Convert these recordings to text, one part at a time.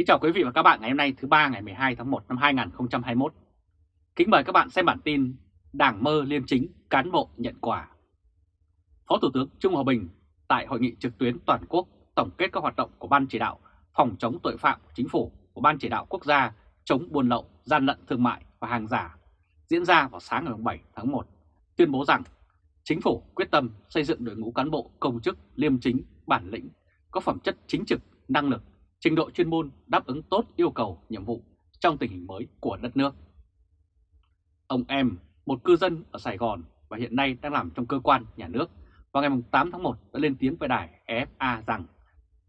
Kính chào quý vị và các bạn ngày hôm nay thứ ba ngày 12 tháng 1 năm 2021. Kính mời các bạn xem bản tin Đảng mơ liêm chính, cán bộ nhận quả. Phó Thủ tướng Trung Hòa Bình tại hội nghị trực tuyến toàn quốc tổng kết các hoạt động của Ban chỉ đạo phòng chống tội phạm của chính phủ của Ban chỉ đạo quốc gia chống buôn lậu, gian lận thương mại và hàng giả diễn ra vào sáng ngày 7 tháng 1 tuyên bố rằng chính phủ quyết tâm xây dựng đội ngũ cán bộ công chức liêm chính, bản lĩnh, có phẩm chất chính trực, năng lực trình độ chuyên môn đáp ứng tốt yêu cầu nhiệm vụ trong tình hình mới của đất nước. Ông Em, một cư dân ở Sài Gòn và hiện nay đang làm trong cơ quan nhà nước, vào ngày 8 tháng 1 đã lên tiếng với đài EFA rằng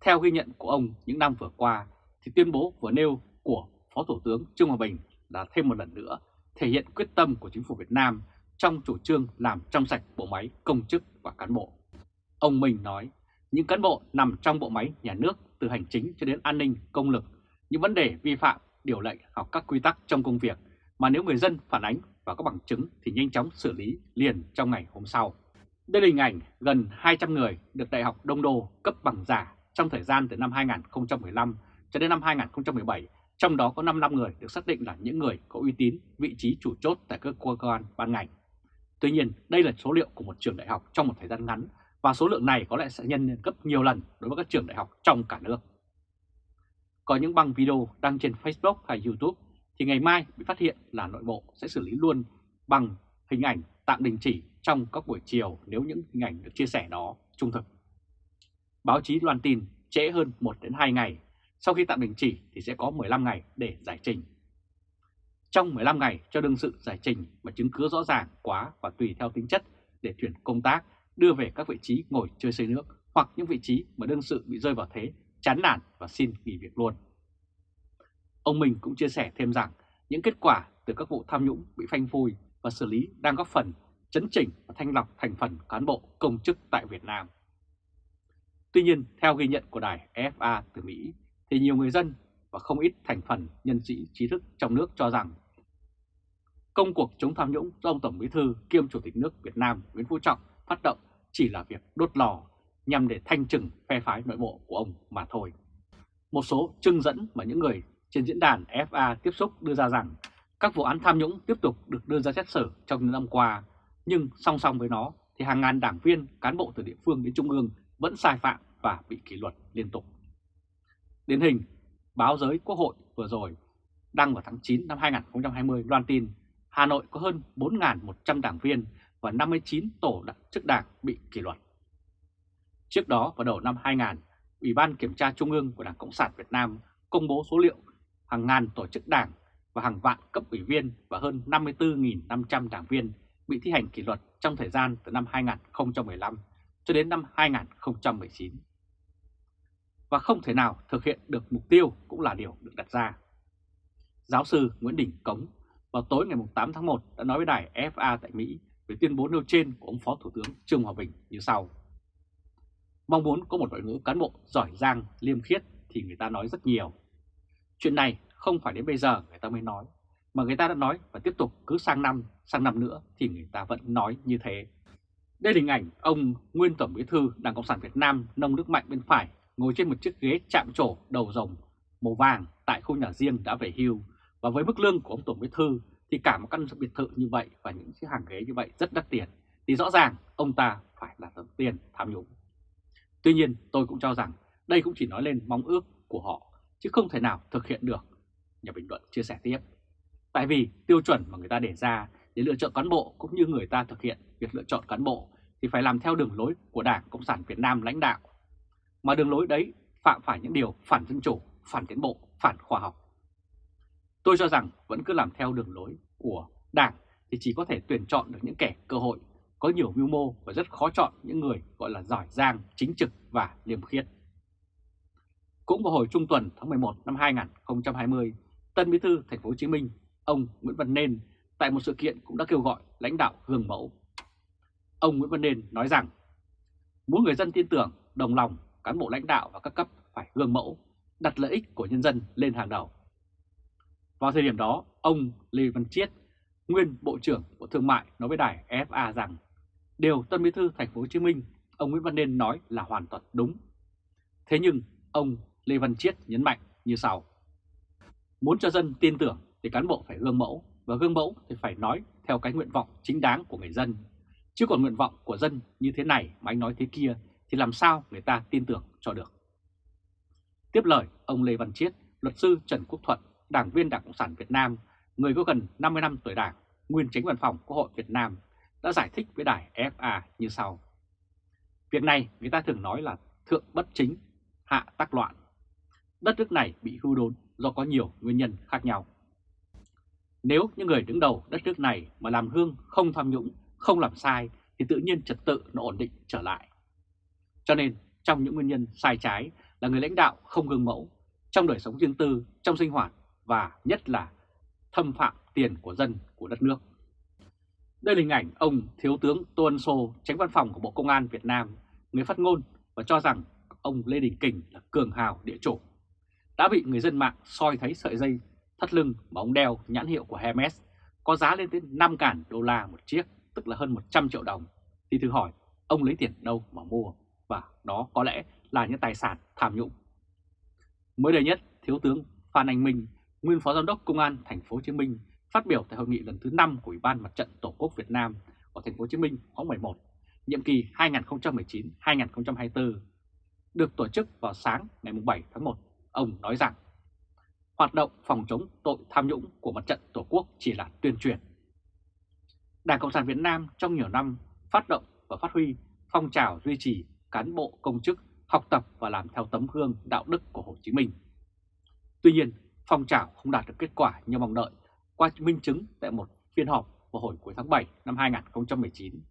theo ghi nhận của ông những năm vừa qua thì tuyên bố vừa nêu của Phó Thủ tướng Trương Hòa Bình là thêm một lần nữa thể hiện quyết tâm của chính phủ Việt Nam trong chủ trương làm trong sạch bộ máy công chức và cán bộ. Ông Minh nói những cán bộ nằm trong bộ máy nhà nước từ hành chính cho đến an ninh, công lực, những vấn đề vi phạm, điều lệnh hoặc các quy tắc trong công việc mà nếu người dân phản ánh và có bằng chứng thì nhanh chóng xử lý liền trong ngày hôm sau. Đây là hình ảnh gần 200 người được Đại học Đông Đô cấp bằng giả trong thời gian từ năm 2015 cho đến năm 2017, trong đó có 55 người được xác định là những người có uy tín, vị trí chủ chốt tại các cơ quan ban ngành. Tuy nhiên, đây là số liệu của một trường đại học trong một thời gian ngắn và số lượng này có lẽ sẽ nhân gấp nhiều lần đối với các trường đại học trong cả nước. Có những băng video đăng trên Facebook hay YouTube thì ngày mai bị phát hiện là nội bộ sẽ xử lý luôn bằng hình ảnh tạm đình chỉ trong các buổi chiều nếu những hình ảnh được chia sẻ đó trung thực. Báo chí loan tin trễ hơn 1 đến 2 ngày, sau khi tạm đình chỉ thì sẽ có 15 ngày để giải trình. Trong 15 ngày cho đương sự giải trình mà chứng cứ rõ ràng quá và tùy theo tính chất để chuyển công tác đưa về các vị trí ngồi chơi xây nước hoặc những vị trí mà đương sự bị rơi vào thế chán nản và xin nghỉ việc luôn. Ông Minh cũng chia sẻ thêm rằng những kết quả từ các vụ tham nhũng bị phanh phui và xử lý đang góp phần chấn chỉnh và thanh lọc thành phần cán bộ công chức tại Việt Nam. Tuy nhiên, theo ghi nhận của đài FA từ Mỹ, thì nhiều người dân và không ít thành phần nhân sĩ trí thức trong nước cho rằng công cuộc chống tham nhũng do ông Tổng Bí thư kiêm Chủ tịch nước Việt Nam Nguyễn Phú Trọng phát động chỉ là việc đốt lò nhằm để thanh trừng phe phái nội bộ của ông mà thôi. Một số trưng dẫn mà những người trên diễn đàn FA tiếp xúc đưa ra rằng các vụ án tham nhũng tiếp tục được đưa ra xét xử trong những năm qua, nhưng song song với nó thì hàng ngàn đảng viên, cán bộ từ địa phương đến trung ương vẫn sai phạm và bị kỷ luật liên tục. Điển hình, báo giới Quốc hội vừa rồi đăng vào tháng 9 năm 2020 loan tin Hà Nội có hơn 4.100 đảng viên và 59 tổ đặc chức đảng bị kỷ luật. Trước đó vào đầu năm 2000, Ủy ban Kiểm tra Trung ương của Đảng Cộng sản Việt Nam công bố số liệu hàng ngàn tổ chức đảng và hàng vạn cấp ủy viên và hơn 54.500 đảng viên bị thi hành kỷ luật trong thời gian từ năm 2015 cho đến năm 2019. Và không thể nào thực hiện được mục tiêu cũng là điều được đặt ra. Giáo sư Nguyễn Đình Cống vào tối ngày 8 tháng 1 đã nói với đài FA tại Mỹ về tuyên bố nêu trên của ông Phó Thủ tướng Trương Hòa Bình như sau. Mong muốn có một đội ngũ cán bộ giỏi giang, liêm khiết thì người ta nói rất nhiều. Chuyện này không phải đến bây giờ người ta mới nói, mà người ta đã nói và tiếp tục cứ sang năm, sang năm nữa thì người ta vẫn nói như thế. Đây là hình ảnh ông nguyên Tổng Bí thư Đảng Cộng sản Việt Nam nông nước mạnh bên phải ngồi trên một chiếc ghế chạm trổ đầu rồng màu vàng tại khu nhà riêng đã về hưu và với mức lương của ông Tổng Bí thư thì cả một căn biệt thự như vậy và những chiếc hàng ghế như vậy rất đắt tiền thì rõ ràng ông ta phải là tấm tiền tham nhũng. Tuy nhiên tôi cũng cho rằng đây cũng chỉ nói lên mong ước của họ chứ không thể nào thực hiện được, nhà bình luận chia sẻ tiếp. Tại vì tiêu chuẩn mà người ta đề ra để lựa chọn cán bộ cũng như người ta thực hiện việc lựa chọn cán bộ thì phải làm theo đường lối của Đảng Cộng sản Việt Nam lãnh đạo. Mà đường lối đấy phạm phải những điều phản dân chủ, phản tiến bộ, phản khoa học. Tôi cho rằng vẫn cứ làm theo đường lối của Đảng thì chỉ có thể tuyển chọn được những kẻ cơ hội, có nhiều mưu mô và rất khó chọn những người gọi là giỏi giang, chính trực và liêm khiết. Cũng vào hồi trung tuần tháng 11 năm 2020, Tân Bí thư Thành phố Hồ Chí Minh, ông Nguyễn Văn Nên tại một sự kiện cũng đã kêu gọi lãnh đạo gương mẫu. Ông Nguyễn Văn Nên nói rằng, muốn người dân tin tưởng, đồng lòng, cán bộ lãnh đạo và các cấp phải gương mẫu, đặt lợi ích của nhân dân lên hàng đầu. Vào thời điểm đó, ông Lê Văn Chiết, nguyên Bộ trưởng Bộ Thương mại nói với đài FA rằng điều Tân Bí thư Thành phố Hồ Chí Minh ông Nguyễn Văn Nên nói là hoàn toàn đúng. Thế nhưng ông Lê Văn Chiết nhấn mạnh như sau. Muốn cho dân tin tưởng thì cán bộ phải gương mẫu, và gương mẫu thì phải nói theo cái nguyện vọng chính đáng của người dân. Chứ còn nguyện vọng của dân như thế này mà anh nói thế kia thì làm sao người ta tin tưởng cho được. Tiếp lời ông Lê Văn Chiết, luật sư Trần Quốc Thuận, đảng viên Đảng Cộng sản Việt Nam, người có gần 50 năm tuổi đảng, nguyên tránh văn phòng Quốc hội Việt Nam, đã giải thích với đài FA như sau. Việc này người ta thường nói là thượng bất chính, hạ tắc loạn. Đất nước này bị hư đốn do có nhiều nguyên nhân khác nhau. Nếu những người đứng đầu đất nước này mà làm hương không tham nhũng, không làm sai thì tự nhiên trật tự nó ổn định trở lại. Cho nên trong những nguyên nhân sai trái là người lãnh đạo không gương mẫu trong đời sống riêng tư, trong sinh hoạt và nhất là thâm phạm tiền của dân của đất nước. Đây là hình ảnh ông Thiếu tướng Tô Ân Sô, tránh văn phòng của Bộ Công an Việt Nam, người phát ngôn và cho rằng ông Lê Đình Kình là cường hào địa chủ. Đã bị người dân mạng soi thấy sợi dây thắt lưng mà ông đeo nhãn hiệu của Hermes có giá lên đến 5.000 đô la một chiếc, tức là hơn 100 triệu đồng. Thì thử hỏi, ông lấy tiền đâu mà mua? Và đó có lẽ là những tài sản tham nhũng. Mới đây nhất, Thiếu tướng Phan Anh Minh, nguyên Phó Giám đốc Công an Thành phố Hồ Chí Minh phát biểu tại hội nghị lần thứ 5 của Ủy ban Mặt trận Tổ quốc Việt Nam ở Thành phố Hồ Chí Minh khóa 11, nhiệm kỳ 2019-2024, được tổ chức vào sáng ngày 7 tháng 1. Ông nói rằng hoạt động phòng chống tội tham nhũng của Mặt trận Tổ quốc chỉ là tuyên truyền. Đảng Cộng sản Việt Nam trong nhiều năm phát động và phát huy phong trào duy trì cán bộ công chức học tập và làm theo tấm gương đạo đức của Hồ Chí Minh. Tuy nhiên, phong trào không đạt được kết quả như mong đợi qua minh chứng tại một phiên họp vào hồi cuối tháng 7 năm 2019.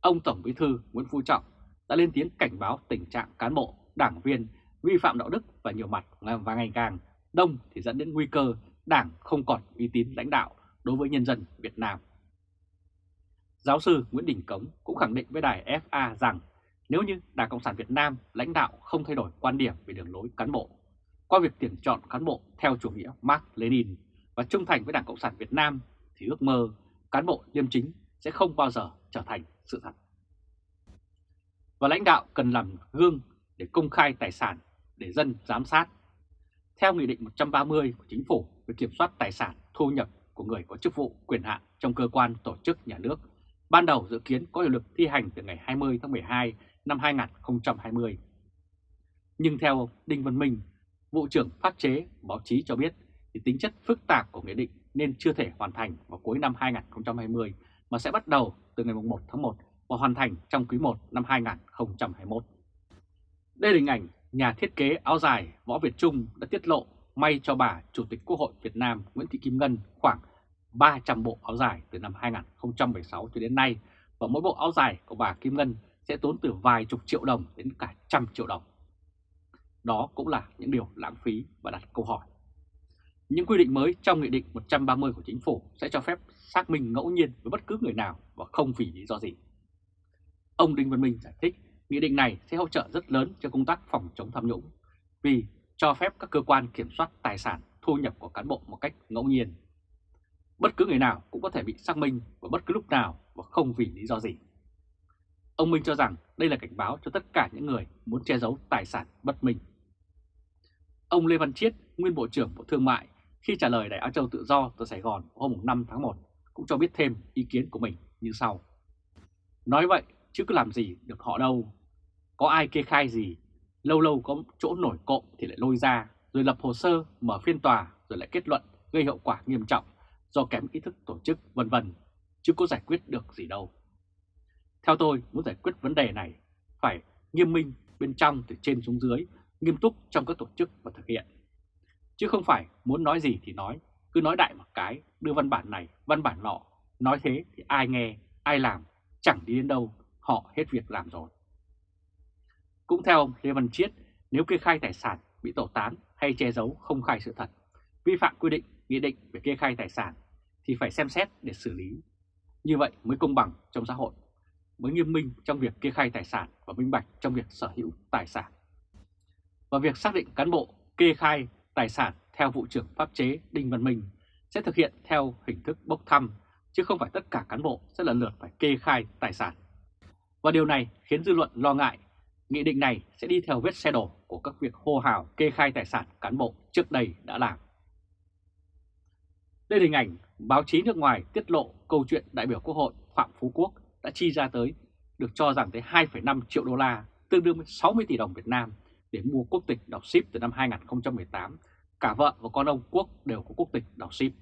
Ông Tổng Bí thư Nguyễn Phú Trọng đã lên tiếng cảnh báo tình trạng cán bộ, đảng viên vi phạm đạo đức và nhiều mặt và ngày càng đông thì dẫn đến nguy cơ đảng không còn uy tín lãnh đạo đối với nhân dân Việt Nam. Giáo sư Nguyễn Đình Cống cũng khẳng định với đài FA rằng nếu như Đảng Cộng sản Việt Nam lãnh đạo không thay đổi quan điểm về đường lối cán bộ, qua việc tuyển chọn cán bộ theo chủ nghĩa Mark Lenin và trung thành với Đảng Cộng sản Việt Nam thì ước mơ cán bộ liêm chính sẽ không bao giờ trở thành sự thật. Và lãnh đạo cần làm gương để công khai tài sản để dân giám sát. Theo Nghị định 130 của Chính phủ về kiểm soát tài sản thu nhập của người có chức vụ quyền hạn trong cơ quan tổ chức nhà nước, ban đầu dự kiến có hiệu lực thi hành từ ngày 20 tháng 12 năm 2020. Nhưng theo Đinh Văn Minh, Vụ trưởng Pháp chế báo chí cho biết thì tính chất phức tạp của nghị định nên chưa thể hoàn thành vào cuối năm 2020 mà sẽ bắt đầu từ ngày 1 tháng 1 và hoàn thành trong quý 1 năm 2021. Đây là hình ảnh nhà thiết kế áo dài Võ Việt Trung đã tiết lộ may cho bà Chủ tịch Quốc hội Việt Nam Nguyễn Thị Kim Ngân khoảng 300 bộ áo dài từ năm 2016 cho đến nay và mỗi bộ áo dài của bà Kim Ngân sẽ tốn từ vài chục triệu đồng đến cả trăm triệu đồng. Đó cũng là những điều lãng phí và đặt câu hỏi. Những quy định mới trong Nghị định 130 của Chính phủ sẽ cho phép xác minh ngẫu nhiên với bất cứ người nào và không vì lý do gì. Ông Đinh Văn Minh giải thích, Nghị định này sẽ hỗ trợ rất lớn cho công tác phòng chống tham nhũng vì cho phép các cơ quan kiểm soát tài sản thu nhập của cán bộ một cách ngẫu nhiên. Bất cứ người nào cũng có thể bị xác minh vào bất cứ lúc nào và không vì lý do gì. Ông Minh cho rằng đây là cảnh báo cho tất cả những người muốn che giấu tài sản bất minh. Ông Lê Văn Chiết, nguyên Bộ trưởng Bộ Thương mại, khi trả lời Đài Á Châu Tự Do từ Sài Gòn hôm 5 tháng 1 cũng cho biết thêm ý kiến của mình như sau. Nói vậy chứ cứ làm gì được họ đâu. Có ai kê khai gì, lâu lâu có chỗ nổi cộm thì lại lôi ra, rồi lập hồ sơ, mở phiên tòa, rồi lại kết luận gây hậu quả nghiêm trọng do kém ý thức tổ chức vân vân chứ có giải quyết được gì đâu. Theo tôi, muốn giải quyết vấn đề này phải nghiêm minh bên trong từ trên xuống dưới, nghiêm túc trong các tổ chức và thực hiện. Chứ không phải muốn nói gì thì nói, cứ nói đại một cái, đưa văn bản này, văn bản nọ, nói thế thì ai nghe, ai làm, chẳng đi đến đâu, họ hết việc làm rồi. Cũng theo ông Lê Văn Chiết, nếu kê khai tài sản bị tẩu tán hay che giấu không khai sự thật, vi phạm quy định, nghị định về kê khai tài sản thì phải xem xét để xử lý. Như vậy mới công bằng trong xã hội, mới nghiêm minh trong việc kê khai tài sản và minh bạch trong việc sở hữu tài sản. Và việc xác định cán bộ kê khai tài sản theo vụ trưởng pháp chế Đinh Văn Minh sẽ thực hiện theo hình thức bốc thăm, chứ không phải tất cả cán bộ sẽ lần lượt phải kê khai tài sản. Và điều này khiến dư luận lo ngại nghị định này sẽ đi theo vết xe đổ của các việc hô hào kê khai tài sản cán bộ trước đây đã làm. Đây là hình ảnh báo chí nước ngoài tiết lộ câu chuyện đại biểu Quốc hội Phạm Phú Quốc đã chi ra tới được cho rằng tới 2,5 triệu đô la, tương đương với 60 tỷ đồng Việt Nam để mua quốc tịch đọc ship từ năm 2018. Cả vợ và con ông Quốc đều có quốc tịch đọc ship.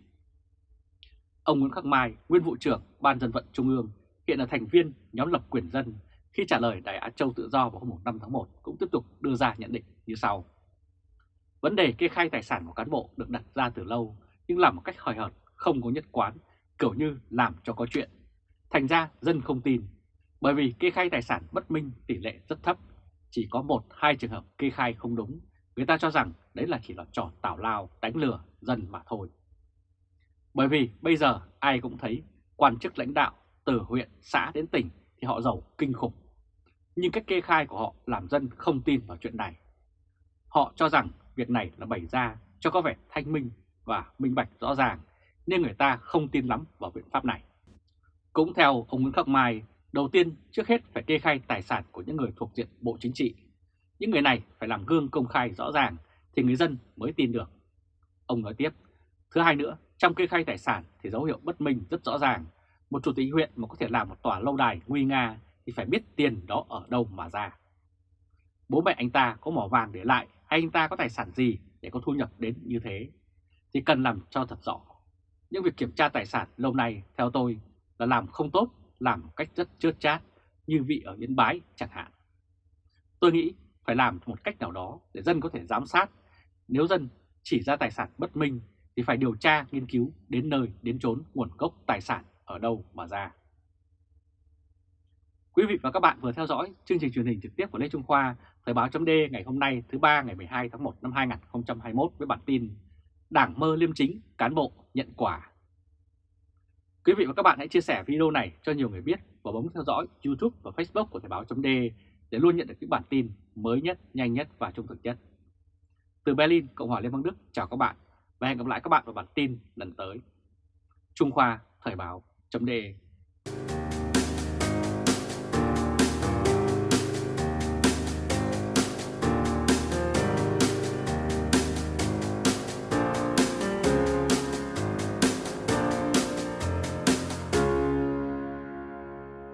Ông Nguyễn Khắc Mai, nguyên vụ trưởng Ban dân vận Trung ương, hiện là thành viên nhóm lập quyền dân, khi trả lời Đài Á Châu Tự Do vào hôm 5 tháng 1 cũng tiếp tục đưa ra nhận định như sau. Vấn đề kê khai tài sản của cán bộ được đặt ra từ lâu, nhưng làm một cách hời hợt, không có nhất quán, kiểu như làm cho có chuyện. Thành ra dân không tin, bởi vì kê khai tài sản bất minh tỷ lệ rất thấp, chỉ có một hai trường hợp kê khai không đúng, người ta cho rằng đấy là chỉ là trò tảo lao đánh lừa dân mà thôi. Bởi vì bây giờ ai cũng thấy quan chức lãnh đạo từ huyện, xã đến tỉnh thì họ giàu kinh khủng. Nhưng cách kê khai của họ làm dân không tin vào chuyện này. Họ cho rằng việc này là bày ra cho có vẻ thanh minh và minh bạch rõ ràng, nên người ta không tin lắm vào biện pháp này. Cũng theo ông Nguyễn Khắc Mai, đầu tiên trước hết phải kê khai tài sản của những người thuộc diện Bộ Chính trị. Những người này phải làm gương công khai rõ ràng thì người dân mới tin được. Ông nói tiếp, thứ hai nữa, trong kê khai tài sản thì dấu hiệu bất minh rất rõ ràng. Một chủ tịch huyện mà có thể làm một tòa lâu đài nguy nga thì phải biết tiền đó ở đâu mà ra. Bố mẹ anh ta có mỏ vàng để lại hay anh ta có tài sản gì để có thu nhập đến như thế thì cần làm cho thật rõ. Những việc kiểm tra tài sản lâu nay theo tôi là làm không tốt, làm một cách rất chớt chát như vị ở Yên Bái chẳng hạn. Tôi nghĩ phải làm một cách nào đó để dân có thể giám sát. Nếu dân chỉ ra tài sản bất minh thì phải điều tra, nghiên cứu đến nơi, đến chốn nguồn gốc tài sản ở đâu mà ra. Quý vị và các bạn vừa theo dõi chương trình truyền hình trực tiếp của Lê Trung Khoa, Thời báo chấm ngày hôm nay thứ ba ngày 12 tháng 1 năm 2021 với bản tin Đảng mơ liêm chính, cán bộ nhận quả. Quý vị và các bạn hãy chia sẻ video này cho nhiều người biết và bấm theo dõi YouTube và Facebook của Thời báo .de để luôn nhận được những bản tin mới nhất, nhanh nhất và trung thực nhất. Từ Berlin, Cộng hòa Liên bang Đức, chào các bạn và hẹn gặp lại các bạn vào bản tin lần tới. Trung Khoa Thời báo .de.